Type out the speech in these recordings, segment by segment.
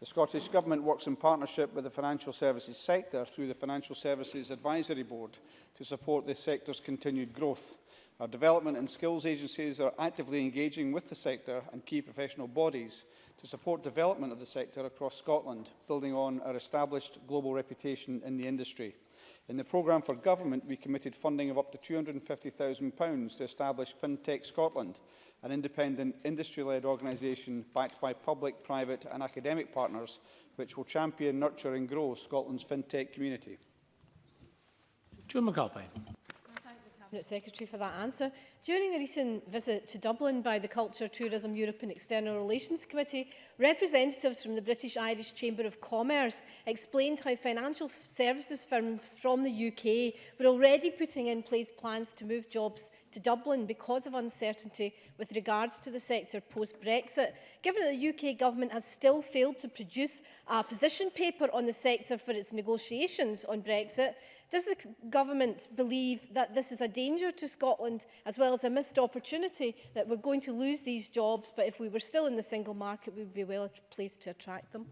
The Scottish Government works in partnership with the financial services sector through the Financial Services Advisory Board to support the sector's continued growth. Our development and skills agencies are actively engaging with the sector and key professional bodies to support development of the sector across Scotland, building on our established global reputation in the industry. In the programme for government, we committed funding of up to £250,000 to establish FinTech Scotland, an independent industry-led organisation backed by public, private and academic partners which will champion, nurture and grow Scotland's fintech community. June McAlpine. Secretary for that answer. During a recent visit to Dublin by the Culture, Tourism, Europe and External Relations Committee, representatives from the British Irish Chamber of Commerce explained how financial services firms from the UK were already putting in place plans to move jobs to Dublin because of uncertainty with regards to the sector post-Brexit. Given that the UK government has still failed to produce a position paper on the sector for its negotiations on Brexit, does the government believe that this is a danger to Scotland as well well as a missed opportunity that we're going to lose these jobs, but if we were still in the single market, we would be well placed to attract them.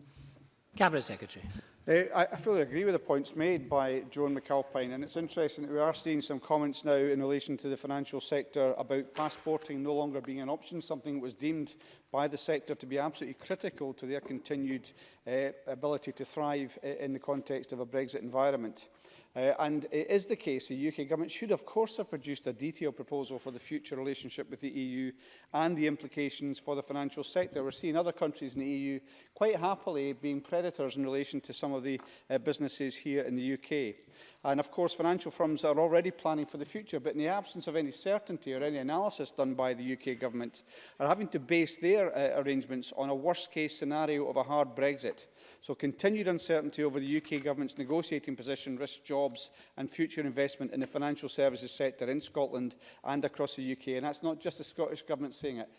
Cabinet Secretary. Uh, I, I fully agree with the points made by Joan McAlpine, and it's interesting that we are seeing some comments now in relation to the financial sector about passporting no longer being an option, something that was deemed by the sector to be absolutely critical to their continued uh, ability to thrive in the context of a Brexit environment. Uh, and it is the case the UK government should, of course, have produced a detailed proposal for the future relationship with the EU and the implications for the financial sector. We're seeing other countries in the EU quite happily being predators in relation to some of the uh, businesses here in the UK. And of course, financial firms are already planning for the future, but in the absence of any certainty or any analysis done by the UK government, are having to base their uh, arrangements on a worst-case scenario of a hard Brexit. So continued uncertainty over the UK government's negotiating position risks jobs and future investment in the financial services sector in Scotland and across the UK. And that's not just the Scottish government saying it.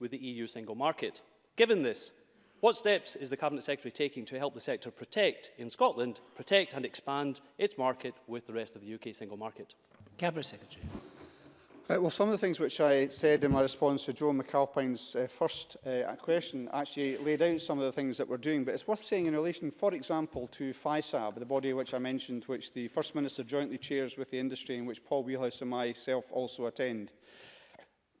with the EU single market. Given this, what steps is the Cabinet Secretary taking to help the sector protect in Scotland, protect and expand its market with the rest of the UK single market? Cabinet Secretary. Uh, well, some of the things which I said in my response to Joe McAlpine's uh, first uh, question actually laid out some of the things that we're doing, but it's worth saying in relation, for example, to FISAB, the body which I mentioned, which the First Minister jointly chairs with the industry and which Paul Wheelhouse and myself also attend.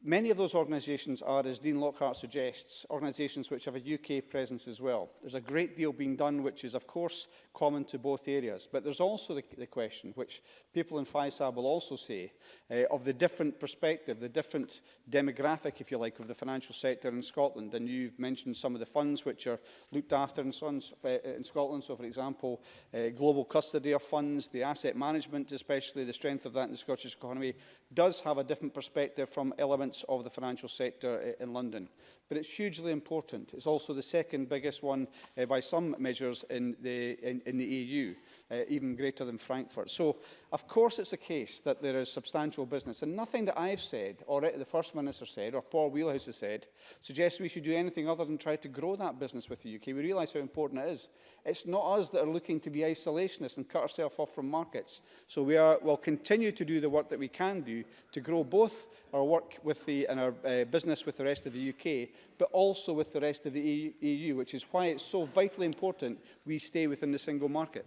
Many of those organisations are, as Dean Lockhart suggests, organisations which have a UK presence as well. There's a great deal being done, which is, of course, common to both areas. But there's also the, the question, which people in FISAB will also say, uh, of the different perspective, the different demographic, if you like, of the financial sector in Scotland. And you've mentioned some of the funds which are looked after in, sons, uh, in Scotland. So, for example, uh, global custody of funds, the asset management especially, the strength of that in the Scottish economy, does have a different perspective from elements of the financial sector in London. but it's hugely important. It's also the second biggest one uh, by some measures in the, in, in the EU, uh, eh, even greater than Frankfurt. So, of course, it's a case that there is substantial business, and nothing that I've said, or the First Minister said, or Paul Wheelhouse has said, suggests we should do anything other than try to grow that business with the UK. We realise how important it is. It's not us that are looking to be isolationists and cut ourselves off from markets. So we are, will continue to do the work that we can do to grow both our work with the, and our uh, business with the rest of the UK but also with the rest of the EU, e which is why it's so vitally important we stay within the single market.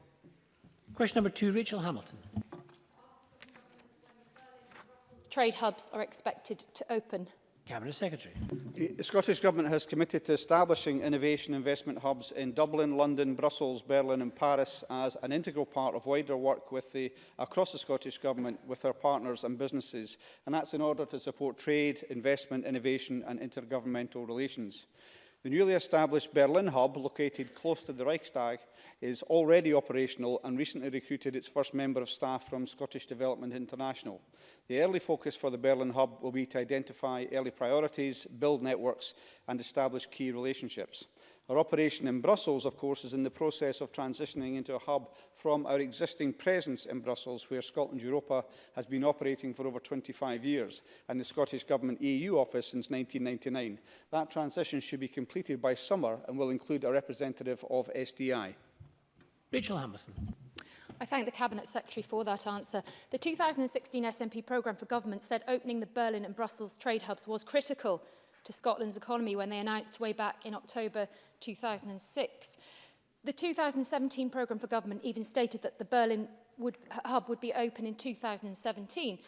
Question number two, Rachel Hamilton. Trade hubs are expected to open Cabinet Secretary. The Scottish Government has committed to establishing innovation investment hubs in Dublin, London, Brussels, Berlin and Paris as an integral part of wider work with the, across the Scottish Government with our partners and businesses. And that's in order to support trade, investment, innovation and intergovernmental relations. The newly established Berlin hub, located close to the Reichstag, is already operational and recently recruited its first member of staff from Scottish Development International. The early focus for the Berlin hub will be to identify early priorities, build networks and establish key relationships. Our operation in Brussels, of course, is in the process of transitioning into a hub from our existing presence in Brussels, where Scotland Europa has been operating for over 25 years, and the Scottish Government EU office since 1999. That transition should be completed by summer and will include a representative of SDI. Rachel Hamilton. I thank the Cabinet Secretary for that answer. The 2016 SNP programme for government said opening the Berlin and Brussels trade hubs was critical to Scotland's economy when they announced way back in October 2006. The 2017 programme for government even stated that the Berlin would, hub would be open in 2017.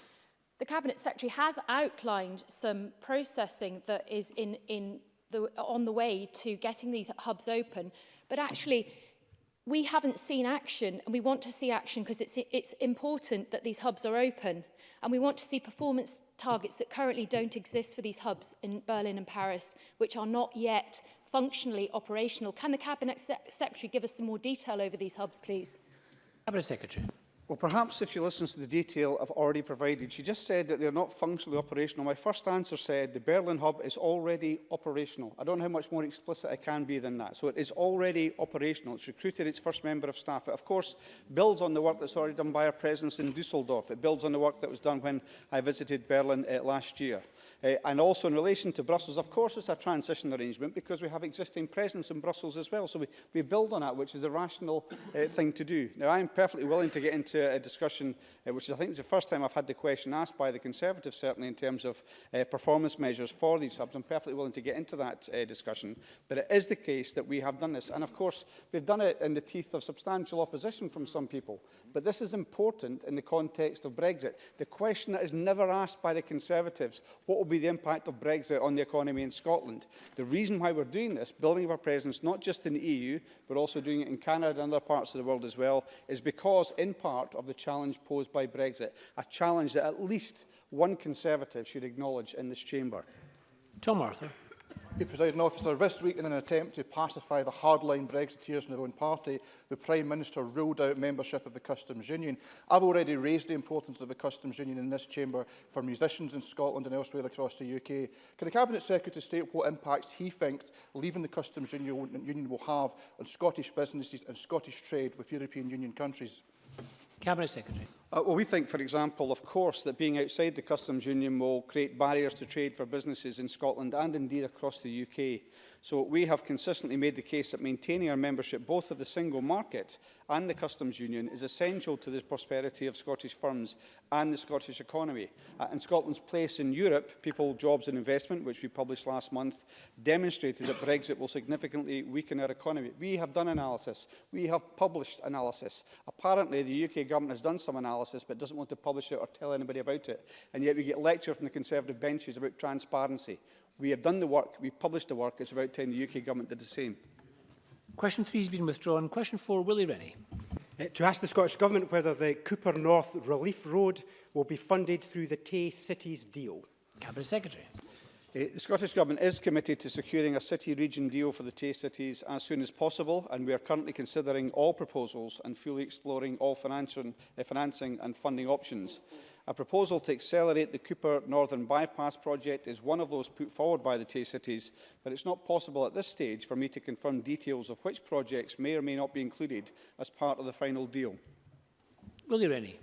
The Cabinet Secretary has outlined some processing that is in, in the, on the way to getting these hubs open, but actually we haven't seen action and we want to see action because it's, it's important that these hubs are open and we want to see performance targets that currently don't exist for these hubs in Berlin and Paris, which are not yet functionally operational. Can the Cabinet Se Secretary give us some more detail over these hubs, please? Cabinet Secretary. Well, perhaps if she listens to the detail I've already provided, she just said that they're not functionally operational. My first answer said the Berlin hub is already operational. I don't know how much more explicit I can be than that. So it is already operational. It's recruited its first member of staff. It, of course, builds on the work that's already done by our presence in Dusseldorf. It builds on the work that was done when I visited Berlin uh, last year. Uh, and also in relation to Brussels, of course it's a transition arrangement because we have existing presence in Brussels as well. So we, we build on that, which is a rational uh, thing to do. Now, I'm perfectly willing to get into a discussion, uh, which is, I think is the first time I've had the question asked by the Conservatives, certainly in terms of uh, performance measures for these subs. I'm perfectly willing to get into that uh, discussion. But it is the case that we have done this. And of course, we've done it in the teeth of substantial opposition from some people. But this is important in the context of Brexit. The question that is never asked by the Conservatives, what will be the impact of Brexit on the economy in Scotland. The reason why we're doing this, building up our presence not just in the EU, but also doing it in Canada and other parts of the world as well, is because in part of the challenge posed by Brexit, a challenge that at least one Conservative should acknowledge in this chamber. Tom Arthur. The presiding officer, this week in an attempt to pacify the hardline Brexiteers in their own party, the Prime Minister ruled out membership of the Customs Union. I've already raised the importance of the Customs Union in this chamber for musicians in Scotland and elsewhere across the UK. Can the Cabinet Secretary state what impacts he thinks leaving the Customs Union will have on Scottish businesses and Scottish trade with European Union countries? Cabinet Secretary. Uh, well, we think, for example, of course, that being outside the customs union will create barriers to trade for businesses in Scotland and indeed across the UK. So we have consistently made the case that maintaining our membership both of the single market and the customs union is essential to the prosperity of Scottish firms and the Scottish economy. Uh, and Scotland's place in Europe, People, Jobs and Investment, which we published last month, demonstrated that Brexit will significantly weaken our economy. We have done analysis. We have published analysis. Apparently, the UK government has done some analysis but doesn't want to publish it or tell anybody about it. And yet we get lecture from the Conservative benches about transparency. We have done the work, we've published the work, it's about time the UK government did the same. Question three has been withdrawn. Question four, Willie Rennie. Uh, to ask the Scottish Government whether the Cooper North Relief Road will be funded through the Tay Cities deal. Cabinet Secretary. Uh, the Scottish Government is committed to securing a city-region deal for the Tay cities as soon as possible and we are currently considering all proposals and fully exploring all financing, uh, financing and funding options. A proposal to accelerate the Cooper Northern Bypass project is one of those put forward by the Tay cities, but it's not possible at this stage for me to confirm details of which projects may or may not be included as part of the final deal. Willie Rennie.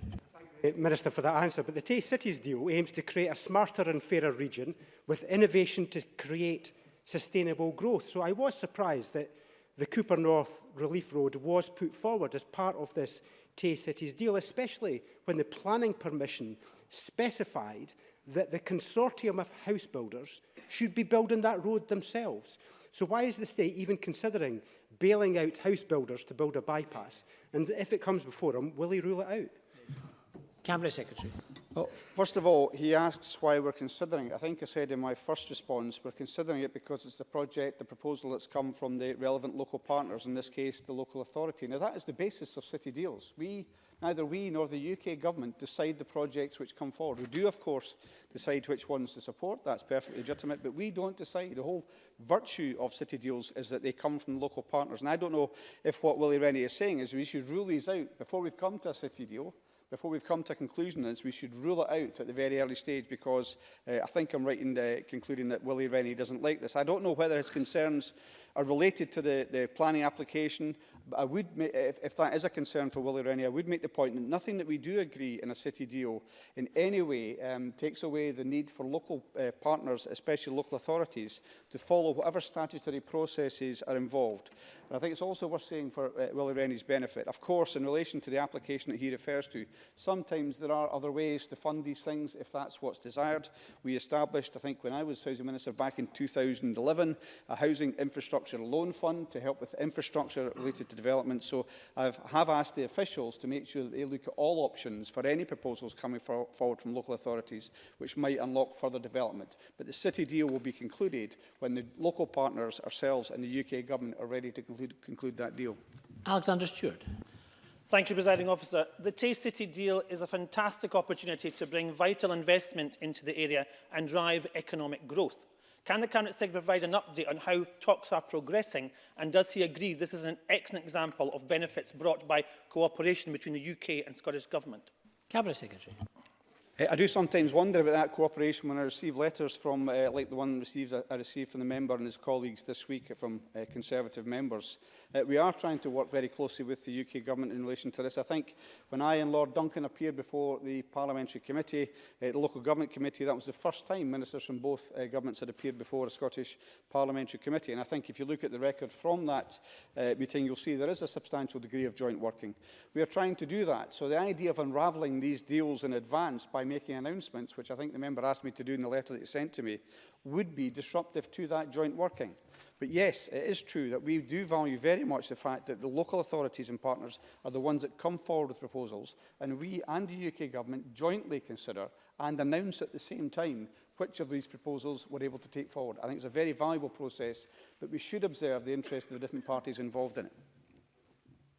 Minister for that answer, but the Tay Cities deal aims to create a smarter and fairer region with innovation to create sustainable growth. So I was surprised that the Cooper North Relief Road was put forward as part of this Tay Cities deal, especially when the planning permission specified that the consortium of house builders should be building that road themselves. So why is the state even considering bailing out house builders to build a bypass? And if it comes before them, will he rule it out? Cabinet Secretary. Well, first of all, he asks why we're considering it. I think I said in my first response, we're considering it because it's the project, the proposal that's come from the relevant local partners, in this case, the local authority. Now, that is the basis of city deals. We, neither we nor the UK government decide the projects which come forward. We do, of course, decide which ones to support. That's perfectly legitimate, but we don't decide. The whole virtue of city deals is that they come from local partners. And I don't know if what Willie Rennie is saying is we should rule these out before we've come to a city deal before we've come to a conclusion on this, we should rule it out at the very early stage because uh, I think I'm right in uh, concluding that Willie Rennie doesn't like this. I don't know whether his concerns are related to the, the planning application. I would make, if, if that is a concern for Willie Rennie, I would make the point that nothing that we do agree in a city deal in any way um, takes away the need for local uh, partners, especially local authorities, to follow whatever statutory processes are involved. And I think it's also worth saying for uh, Willie Rennie's benefit. Of course, in relation to the application that he refers to, sometimes there are other ways to fund these things if that's what's desired. We established, I think when I was Housing Minister back in 2011, a housing infrastructure Infrastructure Loan Fund to help with infrastructure related to development. So I have asked the officials to make sure that they look at all options for any proposals coming for forward from local authorities which might unlock further development. But the city deal will be concluded when the local partners, ourselves and the UK government are ready to conclude, conclude that deal. Alexander Stewart. Thank you, Presiding Officer. The Tay City deal is a fantastic opportunity to bring vital investment into the area and drive economic growth. Can the Cabinet Secretary provide an update on how talks are progressing and does he agree this is an excellent example of benefits brought by cooperation between the UK and Scottish Government? Cabinet Secretary. Eh, I do sometimes wonder about that cooperation when I receive letters from, uh, like the one receives, I received from the member and his colleagues this week from uh, Conservative members. Uh, we are trying to work very closely with the UK government in relation to this. I think when I and Lord Duncan appeared before the Parliamentary Committee, uh, the Local Government Committee, that was the first time ministers from both uh, governments had appeared before a Scottish Parliamentary Committee. And I think if you look at the record from that uh, meeting, you'll see there is a substantial degree of joint working. We are trying to do that. So the idea of unravelling these deals in advance by by making announcements, which I think the member asked me to do in the letter that he sent to me, would be disruptive to that joint working. But yes, it is true that we do value very much the fact that the local authorities and partners are the ones that come forward with proposals, and we and the UK Government jointly consider and announce at the same time which of these proposals we're able to take forward. I think it's a very valuable process, but we should observe the interest of the different parties involved in it.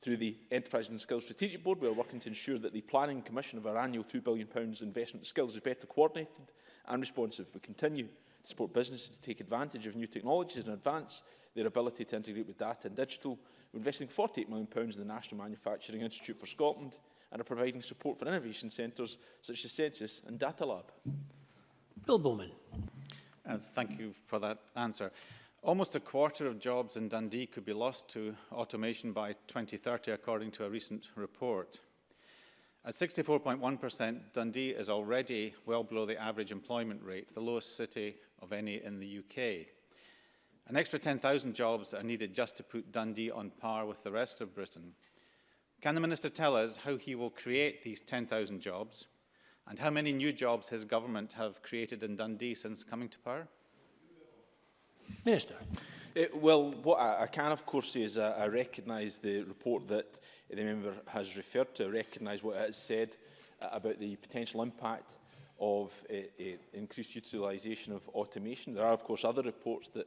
Through the Enterprise and Skills Strategic Board, we are working to ensure that the planning and commission of our annual £2 billion investment in skills is better coordinated and responsive. We continue to support businesses to take advantage of new technologies and advance their ability to integrate with data and digital We're investing £48 million in the National Manufacturing Institute for Scotland and are providing support for innovation centres such as Census and Data Lab. Bill Bowman. Uh, thank you for that answer. Almost a quarter of jobs in Dundee could be lost to automation by 2030, according to a recent report. At 64.1%, Dundee is already well below the average employment rate, the lowest city of any in the UK. An extra 10,000 jobs that are needed just to put Dundee on par with the rest of Britain. Can the Minister tell us how he will create these 10,000 jobs and how many new jobs his government have created in Dundee since coming to power? Minister. It, eh, well, what I, I can of course say is I, I recognise the report that the member has referred to, I recognise what it has said uh, about the potential impact of uh, uh, increased utilisation of automation. There are of course other reports that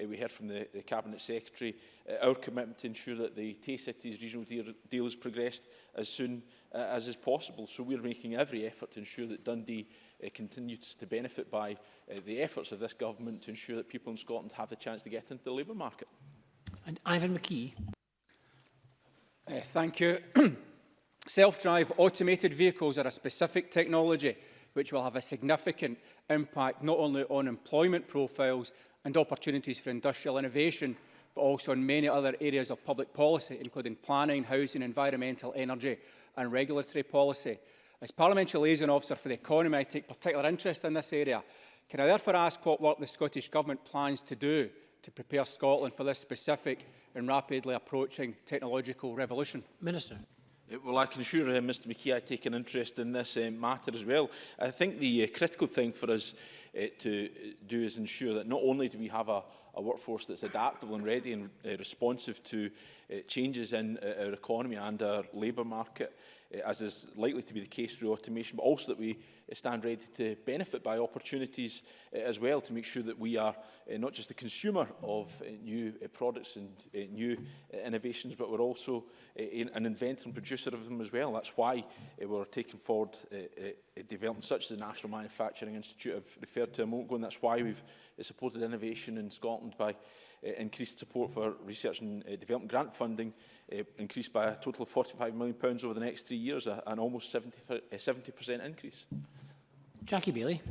uh, we heard from the, the Cabinet Secretary uh, our commitment to ensure that the Tay-Cities regional deal, deal is progressed as soon uh, as is possible. So we're making every effort to ensure that Dundee uh, continues to benefit by uh, the efforts of this government to ensure that people in Scotland have the chance to get into the labour market. And Ivan McKee. Uh, thank you. Self-drive automated vehicles are a specific technology which will have a significant impact not only on employment profiles and opportunities for industrial innovation, but also on many other areas of public policy, including planning, housing, environmental, energy and regulatory policy. As Parliamentary Liaison Officer for the Economy, I take particular interest in this area. Can I therefore ask what work the Scottish Government plans to do to prepare Scotland for this specific and rapidly approaching technological revolution? Minister. Well, I can assure uh, Mr McKee I take an interest in this uh, matter as well. I think the uh, critical thing for us uh, to do is ensure that not only do we have a, a workforce that's adaptable and ready and uh, responsive to uh, changes in uh, our economy and our labour market, Eh, as is likely to be the case through automation, but also that we eh, stand ready to benefit by opportunities eh, as well to make sure that we are not just the consumer of new products and new innovations, but we're also an inventor and producer of them as well. That's why we're taking forward development such as the National Manufacturing Institute I've referred to a moment ago, and that's why we've supported innovation in Scotland by Eh, increased support for research and eh, development grant funding eh, increased by a total of £45 million over the next three years, an almost 70 70 increase. Jackie Bailey.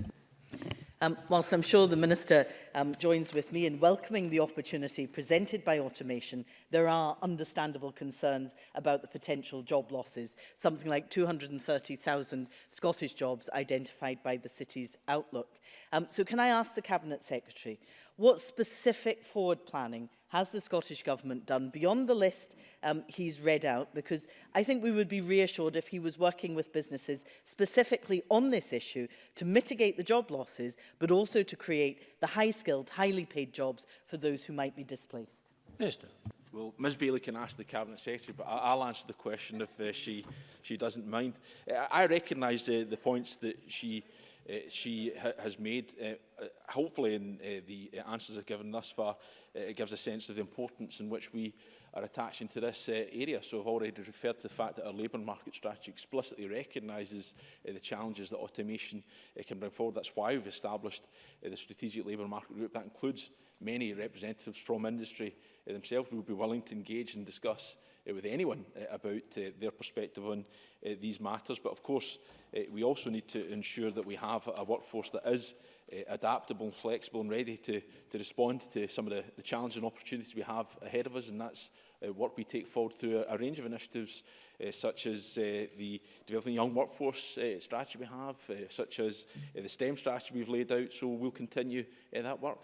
Um, whilst I'm sure the Minister um, joins with me in welcoming the opportunity presented by automation, there are understandable concerns about the potential job losses, something like 230,000 Scottish jobs identified by the city's outlook. Um, so can I ask the Cabinet Secretary, What specific forward planning has the Scottish Government done beyond the list um, he's read out? Because I think we would be reassured if he was working with businesses specifically on this issue to mitigate the job losses, but also to create the high-skilled, highly paid jobs for those who might be displaced. Minister. Well, Ms Bailey can ask the Cabinet Secretary, but I'll answer the question if uh, she, she doesn't mind. Uh, I recognise uh, the points that she Eh, she ha has made. Eh, eh, hopefully, in the answers I've given thus far, it gives a sense of the importance in which we are attaching to this uh, area. So I've already referred to the fact that our labour market strategy explicitly recognises uh, the challenges that automation uh, can bring forward. That's why we've established uh, the strategic labour market group. That includes many representatives from industry uh, themselves. We would be willing to engage and discuss uh, uh, with anyone uh, about uh, their perspective on uh, these matters. But of course, uh, we also need to ensure that we have a workforce that is uh, adaptable and flexible and ready to, to respond to some of the, the challenges and opportunities we have ahead of us. And that's uh, work we take forward through a, a range of initiatives uh, such as uh, the developing young workforce uh, strategy we have, uh, such as uh, the STEM strategy we've laid out. So we'll continue uh, that work.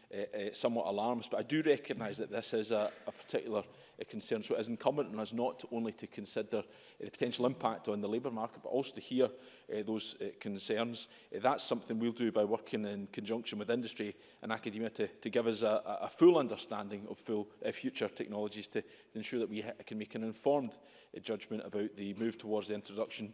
uh, uh, somewhat alarmist, but I do recognise that this is a, a particular uh, concern. So it is incumbent on us not only to consider uh, the potential impact on the labour market, but also to hear uh, those uh, concerns. Uh, that's something we'll do by working in conjunction with industry and academia to, to give us a, a full understanding of full uh, future technologies to, to ensure that we can make an informed uh, judgment about the move towards the introduction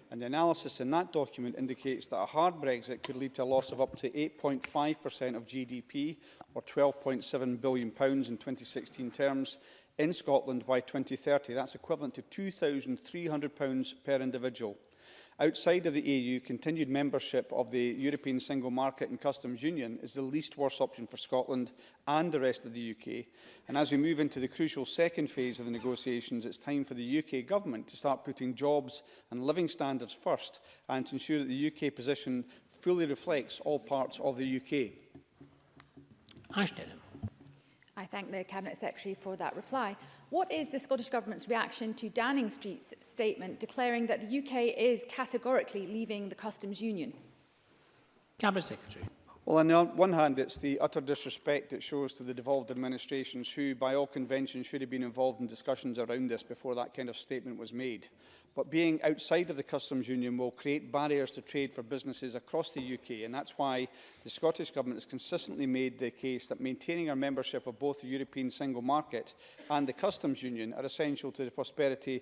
And the analysis in that document indicates that a hard Brexit could lead to a loss of up to 8.5% of GDP, or £12.7 billion in 2016 terms, in Scotland by 2030. That's equivalent to £2,300 per individual. Outside of the EU, continued membership of the European Single Market and Customs Union is the least worst option for Scotland and the rest of the UK. And as we move into the crucial second phase of the negotiations, it's time for the UK government to start putting jobs and living standards first and to ensure that the UK position fully reflects all parts of the UK. Ashton. I thank the Cabinet Secretary for that reply. What is the Scottish Government's reaction to Downing Street's statement declaring that the UK is categorically leaving the customs union? Cabinet Secretary. Well, on the one hand, it's the utter disrespect it shows to the devolved administrations who, by all convention, should have been involved in discussions around this before that kind of statement was made. But being outside of the customs union will create barriers to trade for businesses across the UK, and that's why the Scottish Government has consistently made the case that maintaining our membership of both the European single market and the customs union are essential to the prosperity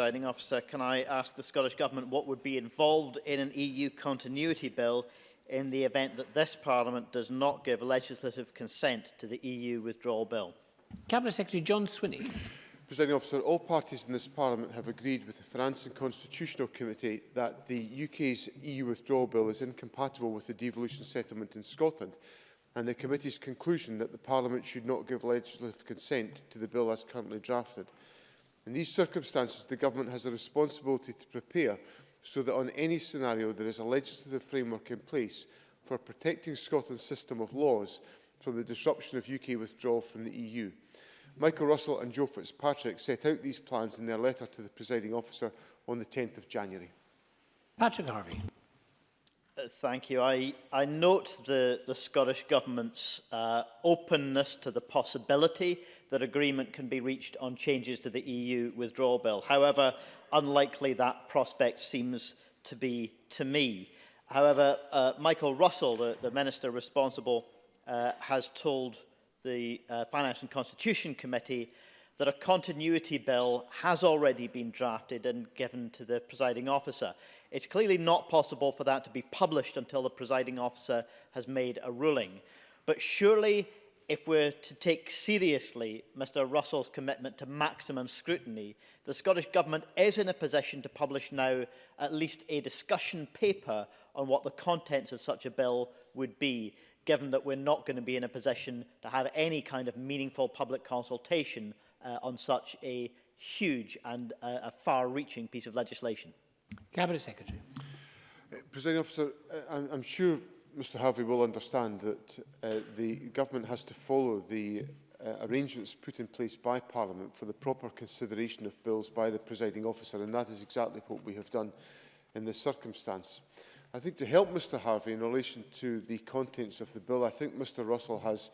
Signing officer, can I ask the Scottish Government what would be involved in an EU continuity bill in the event that this Parliament does not give legislative consent to the EU withdrawal bill? Cabinet Secretary John Swinney. Presiding Officer, all parties in this Parliament have agreed with the Finance and Constitutional Committee that the UK's EU withdrawal bill is incompatible with the devolution settlement in Scotland and the committee's conclusion that the Parliament should not give legislative consent to the bill as currently drafted. In these circumstances, the Government has a responsibility to prepare so that on any scenario there is a legislative framework in place for protecting Scotland's system of laws from the disruption of UK withdrawal from the EU. Michael Russell and Joe Fitzpatrick set out these plans in their letter to the presiding officer on the 10th of January. Patrick Harvey. Uh, thank you. I, I note the, the Scottish Government's uh, openness to the possibility that agreement can be reached on changes to the EU withdrawal bill. However, unlikely that prospect seems to be to me. However, uh, Michael Russell, the, the minister responsible, uh, has told the uh, Finance and Constitution Committee that a continuity bill has already been drafted and given to the presiding officer. It's clearly not possible for that to be published until the presiding officer has made a ruling. But surely, if we're to take seriously Mr Russell's commitment to maximum scrutiny, the Scottish Government is in a position to publish now at least a discussion paper on what the contents of such a bill would be given that we're not going to be in a position to have any kind of meaningful public consultation uh, on such a huge and uh, a far-reaching piece of legislation. Cabinet Secretary. Uh, President Officer, uh, I'm, I'm sure Mr Harvey will understand that uh, the government has to follow the uh, arrangements put in place by Parliament for the proper consideration of bills by the presiding officer, and that is exactly what we have done in this circumstance. I think to help Mr Harvey in relation to the contents of the bill, I think Mr Russell has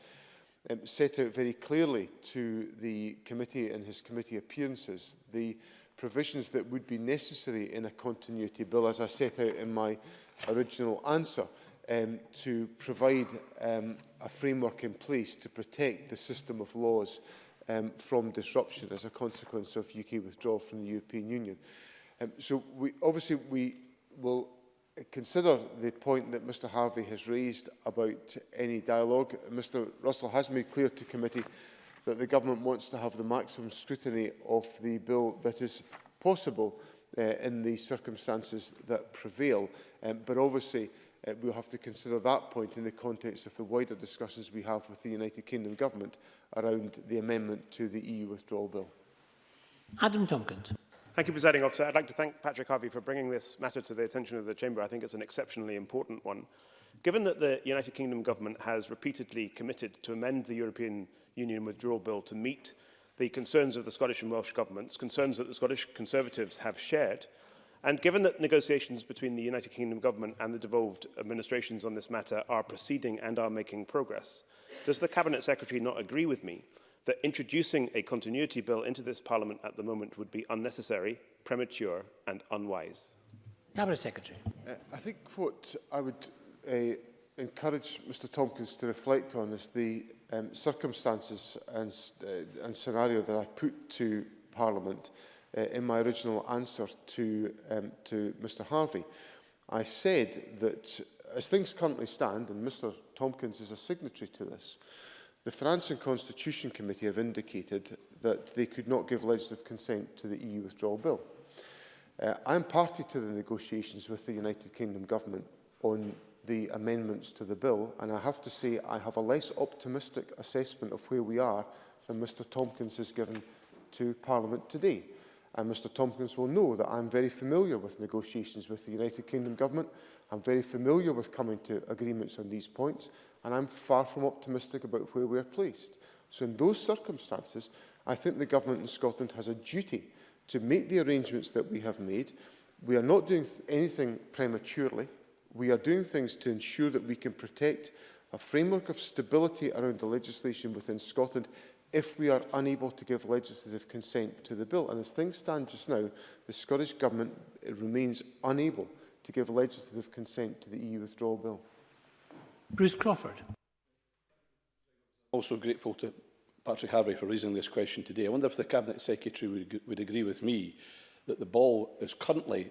um, set out very clearly to the committee in his committee appearances the provisions that would be necessary in a continuity bill, as I set out in my original answer, um, to provide um, a framework in place to protect the system of laws um, from disruption as a consequence of UK withdrawal from the European Union. Um, so we, obviously we will consider the point that Mr Harvey has raised about any dialogue. Mr Russell has made clear to committee that the government wants to have the maximum scrutiny of the bill that is possible uh, in the circumstances that prevail. Um, but obviously, uh, we'll have to consider that point in the context of the wider discussions we have with the United Kingdom government around the amendment to the EU withdrawal bill. Adam Tompkins. Thank you, Presiding Officer. I'd like to thank Patrick Harvey for bringing this matter to the attention of the Chamber. I think it's an exceptionally important one. Given that the United Kingdom government has repeatedly committed to amend the European Union withdrawal bill to meet the concerns of the Scottish and Welsh governments, concerns that the Scottish Conservatives have shared, and given that negotiations between the United Kingdom government and the devolved administrations on this matter are proceeding and are making progress, does the Cabinet Secretary not agree with me that introducing a continuity bill into this Parliament at the moment would be unnecessary, premature and unwise? Cabinet Secretary. Uh, I think what I would uh, encourage Mr Tompkins to reflect on is the um, circumstances and, uh, and scenario that I put to Parliament uh, in my original answer to, um, to Mr Harvey. I said that as things currently stand, and Mr Tompkins is a signatory to this, uh, The France and Constitution Committee have indicated that they could not give legislative consent to the EU withdrawal bill. Uh, I am party to the negotiations with the United Kingdom government on the amendments to the bill, and I have to say I have a less optimistic assessment of where we are than Mr Tompkins has given to Parliament today. And Mr Tompkins will know that I'm very familiar with negotiations with the United Kingdom government. I'm very familiar with coming to agreements on these points and I'm far from optimistic about where we are placed. So in those circumstances, I think the government in Scotland has a duty to make the arrangements that we have made. We are not doing anything prematurely. We are doing things to ensure that we can protect a framework of stability around the legislation within Scotland if we are unable to give legislative consent to the bill. And as things stand just now, the Scottish Government remains unable to give legislative consent to the EU withdrawal bill. Bruce Crawford. Also grateful to Patrick Harvey for raising this question today. I wonder if the Cabinet Secretary would, would agree with me that the ball is currently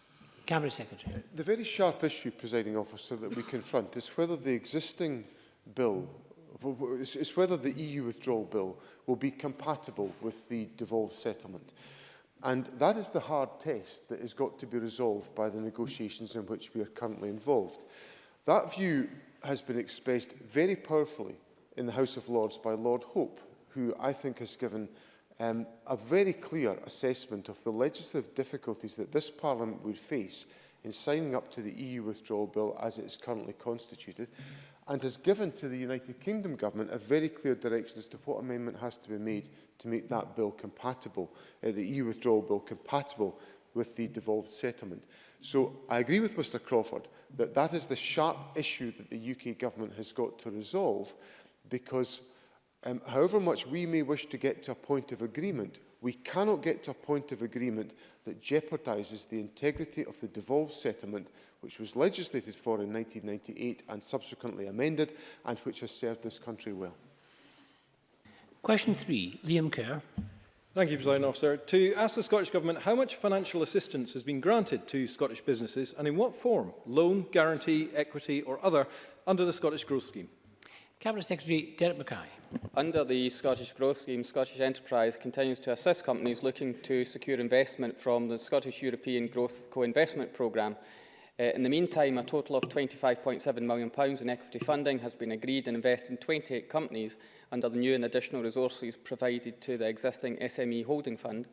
Cabinet Secretary. Uh, the very sharp issue, presiding officer, that we confront is whether the existing bill is whether the EU withdrawal bill will be compatible with the devolved settlement. And that is the hard test that has got to be resolved by the negotiations in which we are currently involved. That view has been expressed very powerfully in the House of Lords by Lord Hope, who I think has given um, a very clear assessment of the legislative difficulties that this Parliament would face in signing up to the EU withdrawal bill as it is currently constituted and has given to the United Kingdom government a very clear direction as to what amendment has to be made to make that bill compatible, uh, the EU withdrawal bill compatible with the devolved settlement. So I agree with Mr Crawford that that is the sharp issue that the UK government has got to resolve because um, however much we may wish to get to a point of agreement, we cannot get to a point of agreement that jeopardises the integrity of the devolved settlement which was legislated for in 1998 and subsequently amended and which has served this country well. Question three, Liam Kerr. Thank you, President Officer. To ask the Scottish Government how much financial assistance has been granted to Scottish businesses and in what form, loan, guarantee, equity or other, under the Scottish Growth Scheme? Cabinet Secretary Derek Mackay. Under the Scottish Growth Scheme, Scottish Enterprise continues to assist companies looking to secure investment from the Scottish European Growth Co-Investment Programme Uh, in the meantime, a total of £25.7 million in equity funding has been agreed and invested in 28 companies under the new and additional resources provided to the existing SME holding fund.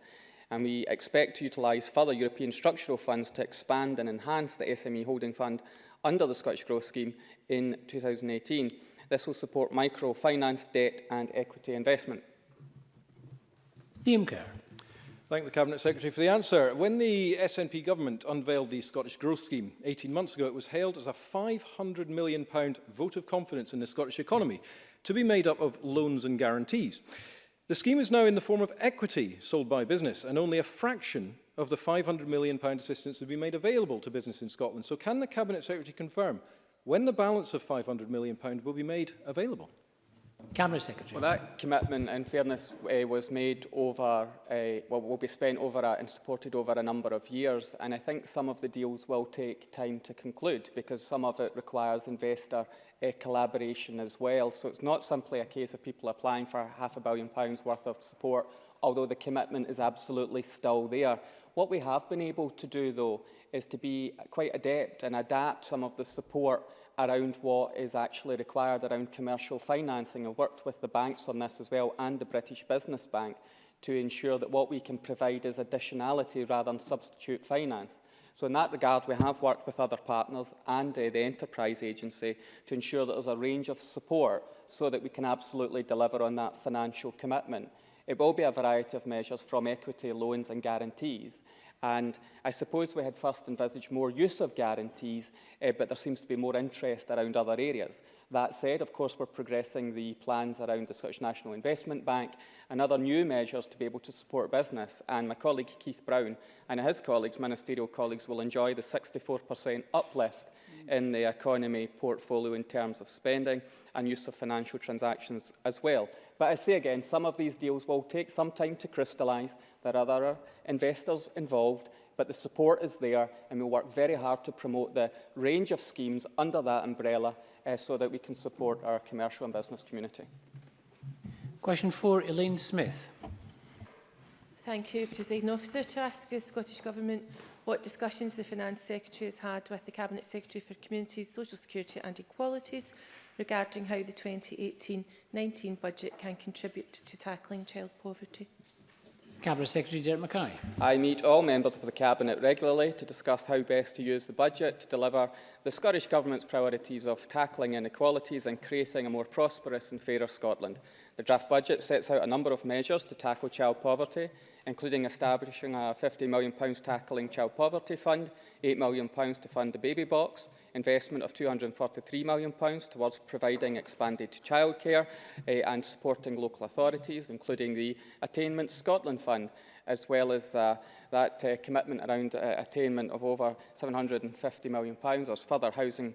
And we expect to utilise further European structural funds to expand and enhance the SME holding fund under the Scottish Growth Scheme in 2018. This will support microfinance, debt and equity investment. Liam Kerr. thank the Cabinet Secretary for the answer. When the SNP government unveiled the Scottish Growth Scheme 18 months ago, it was hailed as a £500 million vote of confidence in the Scottish economy, to be made up of loans and guarantees. The scheme is now in the form of equity sold by business, and only a fraction of the £500 million assistance would be made available to business in Scotland. So can the Cabinet Secretary confirm when the balance of £500 million will be made available? Camera Secretary. Well, that commitment, and fairness, uh, was made over, uh, well, will be spent over a, and supported over a number of years. And I think some of the deals will take time to conclude because some of it requires investor uh, collaboration as well. So it's not simply a case of people applying for half a billion pounds worth of support, although the commitment is absolutely still there. What we have been able to do, though, is to be quite adept and adapt some of the support around what is actually required around commercial financing. I've worked with the banks on this as well and the British Business Bank to ensure that what we can provide is additionality rather than substitute finance. So in that regard, we have worked with other partners and uh, the Enterprise Agency to ensure that there's a range of support so that we can absolutely deliver on that financial commitment. It will be a variety of measures from equity, loans and guarantees. And I suppose we had first envisaged more use of guarantees, uh, but there seems to be more interest around other areas. That said, of course, we're progressing the plans around the Scottish National Investment Bank and other new measures to be able to support business. And my colleague Keith Brown and his colleagues, ministerial colleagues, will enjoy the 64% uplift in the economy portfolio in terms of spending and use of financial transactions as well. But I say again, some of these deals will take some time to crystallise. There are other investors involved, but the support is there and we'll work very hard to promote the range of schemes under that umbrella uh, so that we can support our commercial and business community. Question four, Elaine Smith. Thank you, President Officer. To ask the Scottish Government what discussions the Finance Secretary has had with the Cabinet Secretary for Communities, Social Security and Equalities regarding how the 2018-19 budget can contribute to tackling child poverty. Cabinet Secretary Derek Mackay. I meet all members of the Cabinet regularly to discuss how best to use the budget to deliver the Scottish Government's priorities of tackling inequalities and creating a more prosperous and fairer Scotland. The draft budget sets out a number of measures to tackle child poverty, including establishing a £50 million tackling child poverty fund, £8 million to fund the baby box, investment of £233 million towards providing expanded childcare uh, and supporting local authorities, including the Attainment Scotland Fund, as well as uh, that uh, commitment around uh, attainment of over £750 million. or further housing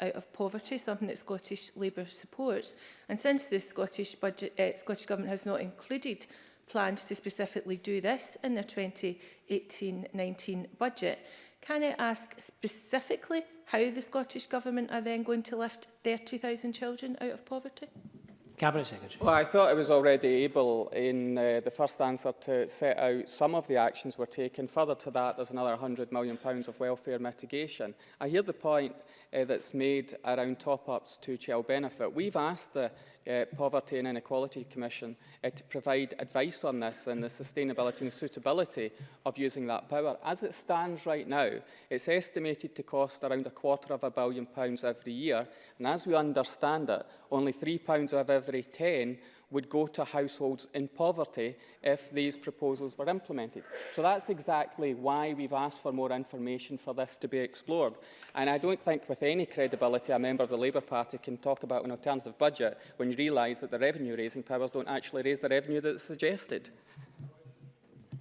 out of poverty, something that Scottish Labour supports. And since the Scottish, budget, uh, Scottish Government has not included plans to specifically do this in their 2018-19 budget, can I ask specifically how the Scottish Government are then going to lift 30,000 children out of poverty? Cabinet Secretary. Well, I thought I was already able in uh, the first answer to set out some of the actions we're taken. Further to that, there's another £100 million of welfare mitigation. I hear the point uh, that's made around top-ups to child benefit. We've asked the uh, Poverty and Inequality Commission uh, to provide advice on this and the sustainability and suitability of using that power. As it stands right now, it's estimated to cost around a quarter of a billion pounds every year, and as we understand it, only pounds of every 10 would go to households in poverty if these proposals were implemented. So that's exactly why we've asked for more information for this to be explored. And I don't think with any credibility a member of the Labour Party can talk about an alternative budget when you realise that the revenue-raising powers don't actually raise the revenue that's suggested.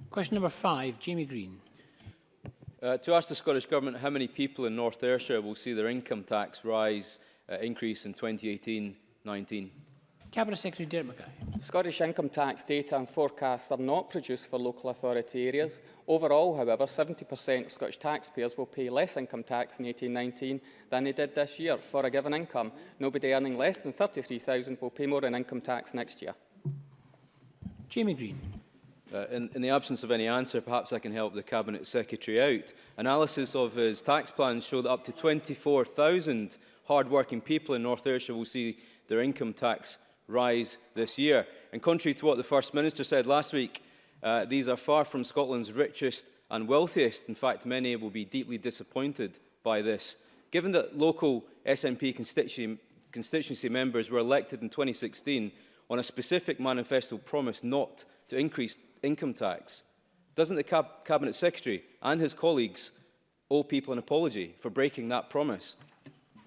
Question number five, Jamie Green. Uh, to ask the Scottish Government how many people in North Ayrshire will see their income tax rise uh, increase in 2018-19. Cabinet Secretary Derek Mackay. Scottish income tax data and forecasts are not produced for local authority areas. Overall, however, 70% of Scottish taxpayers will pay less income tax in 1819 than they did this year for a given income. Nobody earning less than 33,000 will pay more in income tax next year. Jamie Green. Uh, in, in the absence of any answer, perhaps I can help the Cabinet Secretary out. Analysis of his tax plans show that up to 24,000 hard-working people in North Ayrshire will see their income tax rise this year. And contrary to what the First Minister said last week, uh, these are far from Scotland's richest and wealthiest. In fact, many will be deeply disappointed by this. Given that local SNP constituency, constituency members were elected in 2016 on a specific manifesto promise not to increase income tax, doesn't the Cab Cabinet Secretary and his colleagues owe people an apology for breaking that promise?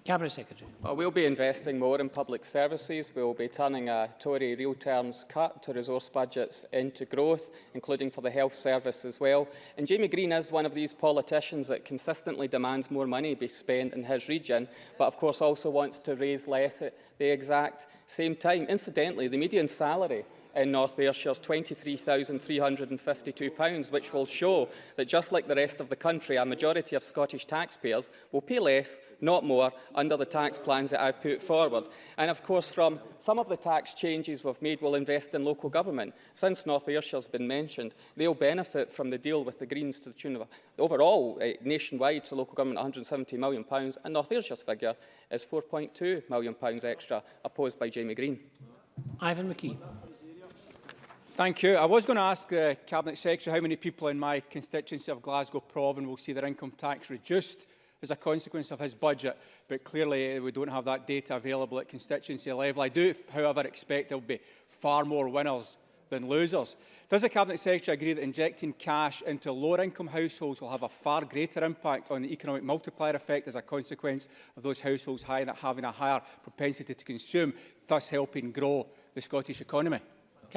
Cabinet Secretary. Well, we'll be investing more in public services. We'll be turning a Tory real terms cut to resource budgets into growth, including for the health service as well. And Jamie Green is one of these politicians that consistently demands more money be spent in his region, but of course also wants to raise less at the exact same time. Incidentally, the median salary in North Ayrshire's £23,352, which will show that just like the rest of the country, a majority of Scottish taxpayers will pay less, not more, under the tax plans that I've put forward. And of course, from some of the tax changes we've made, we'll invest in local government. Since North Ayrshire's been mentioned, they'll benefit from the deal with the Greens to the tune of overall uh, nationwide to local government £170 million, and North Ayrshire's figure is £4.2 million extra, opposed by Jamie Green. Ivan McKee. Thank you. I was going to ask the Cabinet Secretary how many people in my constituency of Glasgow Province will see their income tax reduced as a consequence of his budget, but clearly eh, we don't have that data available at constituency level. I do, however, expect there will be far more winners than losers. Does the Cabinet Secretary agree that injecting cash into lower income households will have a far greater impact on the economic multiplier effect as a consequence of those households having a higher propensity to consume, thus helping grow the Scottish economy?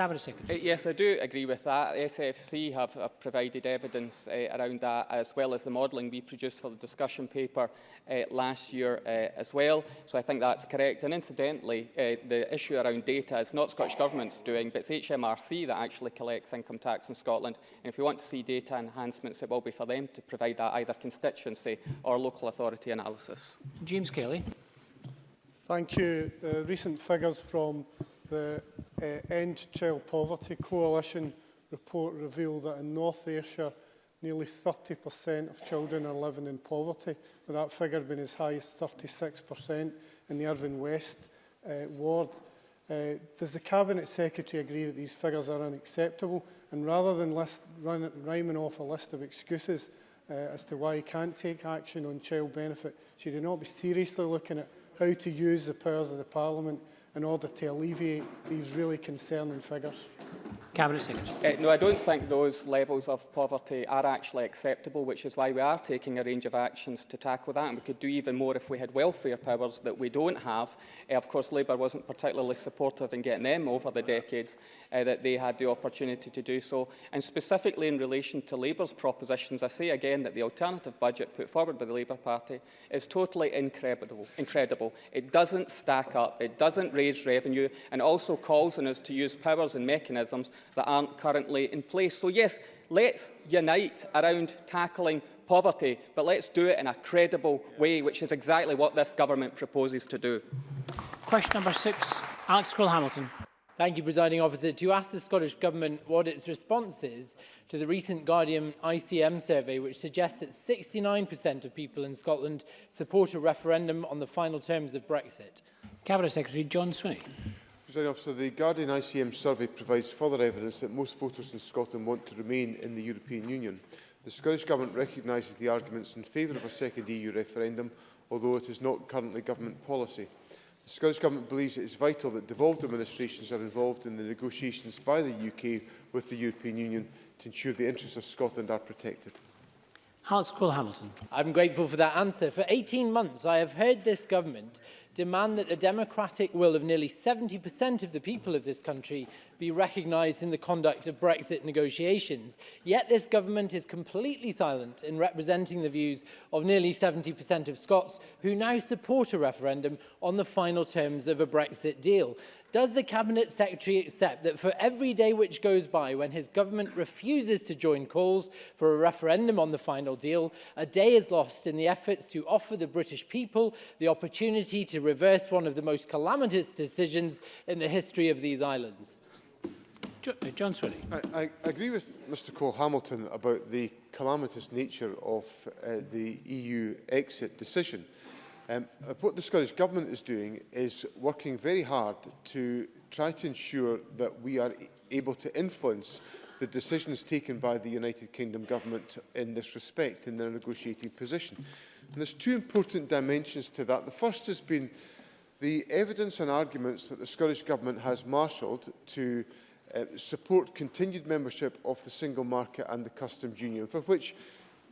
Cabinet Secretary. Uh, yes, I do agree with that. The SFC have uh, provided evidence uh, around that, as well as the modelling we produced for the discussion paper uh, last year uh, as well. So I think that's correct. And incidentally, uh, the issue around data is not Scottish Government's doing, but it's HMRC that actually collects income tax in Scotland. And if we want to see data enhancements, it will be for them to provide that either constituency or local authority analysis. James Kelly. Thank you. Uh, recent figures from The uh, End Child Poverty Coalition report revealed that in North Ayrshire, nearly 30% of children are living in poverty, with that figure being as high as 36% in the Irvine West uh, ward. Uh, does the Cabinet Secretary agree that these figures are unacceptable? And rather than list, run, rhyming off a list of excuses uh, as to why he can't take action on child benefit, should he not be seriously looking at how to use the powers of the Parliament in order to alleviate these really concerning figures. Cabinet Secretary. Uh, no, I don't think those levels of poverty are actually acceptable, which is why we are taking a range of actions to tackle that. And we could do even more if we had welfare powers that we don't have. Uh, of course, Labour wasn't particularly supportive in getting them over the decades uh, that they had the opportunity to do so. And specifically in relation to Labour's propositions, I say again that the alternative budget put forward by the Labour Party is totally incredible. incredible. It doesn't stack up, it doesn't raise revenue, and also calls on us to use powers and mechanisms that aren't currently in place. So yes, let's unite around tackling poverty, but let's do it in a credible way, which is exactly what this government proposes to do. Question number six, Alex Cole-Hamilton. Thank you, Presiding Officer. To ask the Scottish Government what its response is to the recent Guardian ICM survey, which suggests that 69% of people in Scotland support a referendum on the final terms of Brexit. Cabinet Secretary John Swinney. Presiding officer, the Guardian ICM survey provides further evidence that most voters in Scotland want to remain in the European Union. The Scottish Government recognises the arguments in favour of a second EU referendum, although it is not currently government policy. The Scottish Government believes it is vital that devolved administrations are involved in the negotiations by the UK with the European Union to ensure the interests of Scotland are protected. Alex Cole-Hamilton. I'm grateful for that answer. For 18 months, I have heard this government demand that the democratic will of nearly 70% of the people of this country be recognised in the conduct of Brexit negotiations. Yet this government is completely silent in representing the views of nearly 70% of Scots who now support a referendum on the final terms of a Brexit deal. Does the Cabinet Secretary accept that for every day which goes by when his government refuses to join calls for a referendum on the final deal, a day is lost in the efforts to offer the British people the opportunity to reverse one of the most calamitous decisions in the history of these islands? Uh, John Swinney. I, I agree with Mr Cole Hamilton about the calamitous nature of uh, the EU exit decision. Um, uh, what the Scottish Government is doing is working very hard to try to ensure that we are able to influence the decisions taken by the United Kingdom Government in this respect, in their negotiating position. And there's two important dimensions to that. The first has been the evidence and arguments that the Scottish Government has marshalled to uh, support continued membership of the single market and the customs union, for which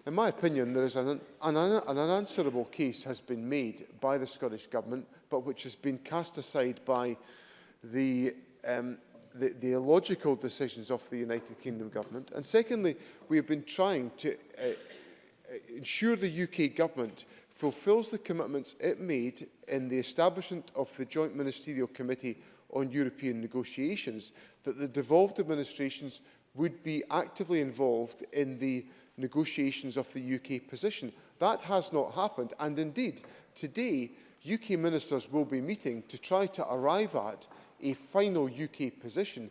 In my opinion, there is an, an, an unanswerable case has been made by the Scottish Government, but which has been cast aside by the, um, the, the illogical decisions of the United Kingdom Government. And secondly, we have been trying to uh, uh ensure the UK Government fulfills the commitments it made in the establishment of the Joint Ministerial Committee on European negotiations, that the devolved administrations would be actively involved in the negotiations of the UK position. That has not happened and indeed today UK ministers will be meeting to try to arrive at a final UK position